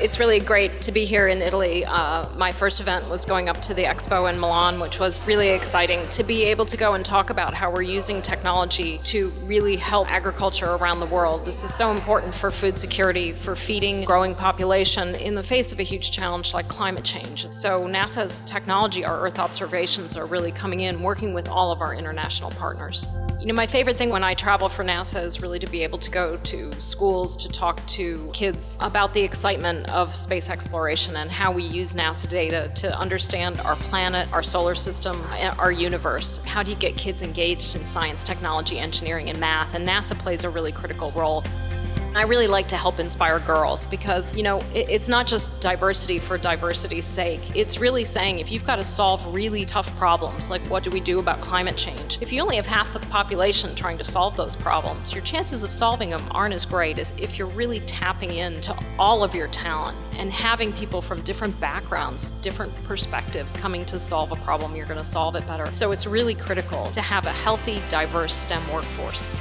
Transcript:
It's really great to be here in Italy. Uh, my first event was going up to the expo in Milan, which was really exciting to be able to go and talk about how we're using technology to really help agriculture around the world. This is so important for food security, for feeding growing population in the face of a huge challenge like climate change. So NASA's technology, our Earth observations are really coming in, working with all of our international partners. You know, my favorite thing when I travel for NASA is really to be able to go to schools to talk to kids about the excitement of space exploration and how we use NASA data to understand our planet, our solar system, our universe. How do you get kids engaged in science, technology, engineering, and math? And NASA plays a really critical role. I really like to help inspire girls because, you know, it's not just diversity for diversity's sake. It's really saying if you've got to solve really tough problems, like what do we do about climate change? If you only have half the population trying to solve those problems, your chances of solving them aren't as great as if you're really tapping into all of your talent and having people from different backgrounds, different perspectives coming to solve a problem, you're going to solve it better. So it's really critical to have a healthy, diverse STEM workforce.